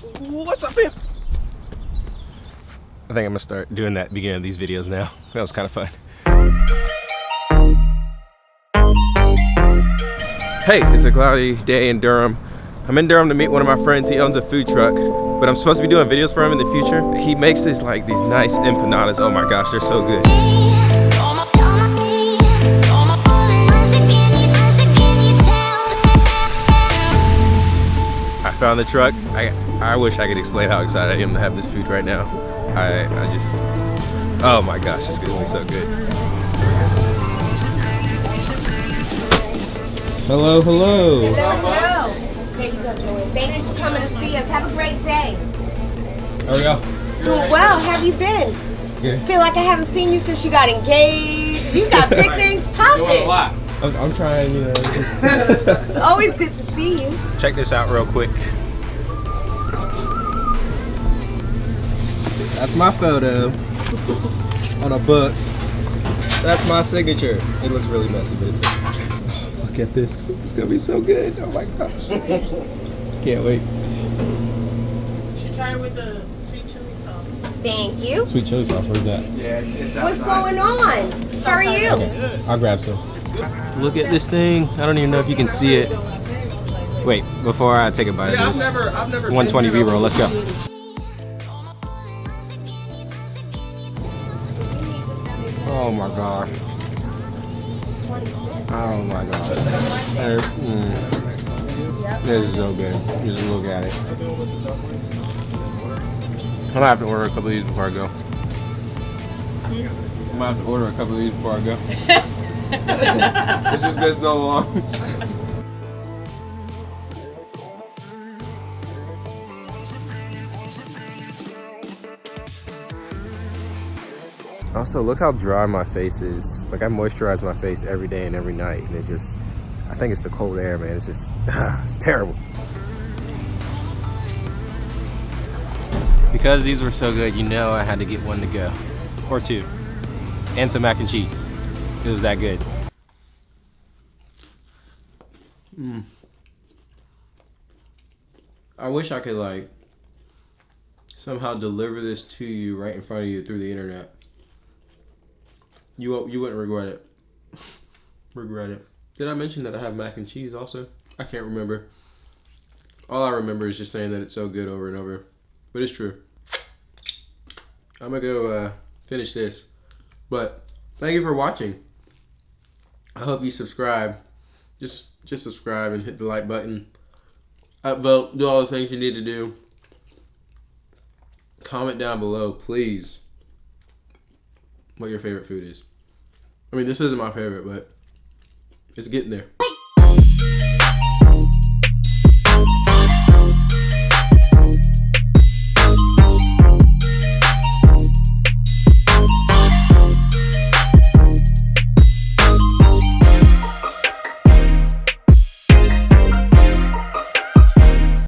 What's up, fam? I think I'm gonna start doing that beginning of these videos now. That was kind of fun. Hey, it's a cloudy day in Durham. I'm in Durham to meet one of my friends. He owns a food truck, but I'm supposed to be doing videos for him in the future. He makes these like these nice empanadas. Oh my gosh, they're so good. I found the truck. I I wish I could explain how excited I am to have this food right now. I I just oh my gosh, it's gonna be so good. Hello, hello. Hello. There you go, Joey. Thank you for coming to see us. Have a great day. How are y'all? Doing well. How have you been? Good. Feel like I haven't seen you since you got engaged. You got big things popping. I'm, I'm trying, you know. It's always good to see you. Check this out real quick. That's my photo on a book. That's my signature. It looks really messy, but it's okay. Look at this. It's gonna be so good. Oh my gosh. Can't wait. You should try it with the sweet chili sauce. Thank you. Sweet chili sauce, where's that? yeah What's going on? How are you? Okay, I'll grab some. Look at this thing. I don't even know if you can see it. Wait, before I take a bite of this. 120 B-roll, let's go. Oh my gosh. Oh my god. Mm. This is so good. Just look at it. I'm gonna have to order a couple of these before I go. I'm gonna have to order a couple of these before I go. it's just been so long. Also, look how dry my face is. Like I moisturize my face every day and every night, and it's just, I think it's the cold air, man. It's just, it's terrible. Because these were so good, you know I had to get one to go, or two, and some mac and cheese. It was that good. Mm. I wish I could like somehow deliver this to you right in front of you through the internet. You you wouldn't regret it. regret it. Did I mention that I have mac and cheese also? I can't remember. All I remember is just saying that it's so good over and over. But it's true. I'm gonna go uh, finish this. But thank you for watching. I hope you subscribe. Just just subscribe and hit the like button. Upvote, do all the things you need to do. Comment down below, please, what your favorite food is. I mean, this isn't my favorite, but it's getting there.